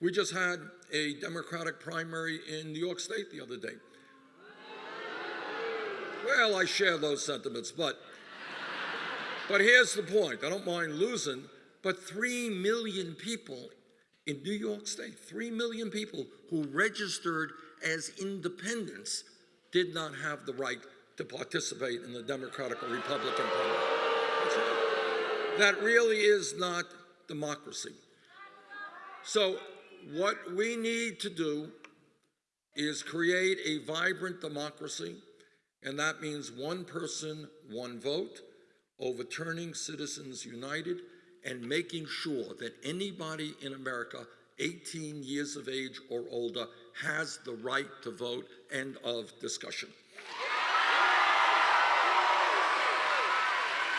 We just had a Democratic primary in New York State the other day. Well, I share those sentiments, but but here's the point. I don't mind losing, but 3 million people in New York State, 3 million people who registered as independents did not have the right to participate in the Democratic or Republican Party. Right. That really is not democracy. So what we need to do is create a vibrant democracy, and that means one person, one vote, overturning Citizens United, and making sure that anybody in America 18 years of age or older has the right to vote. End of discussion.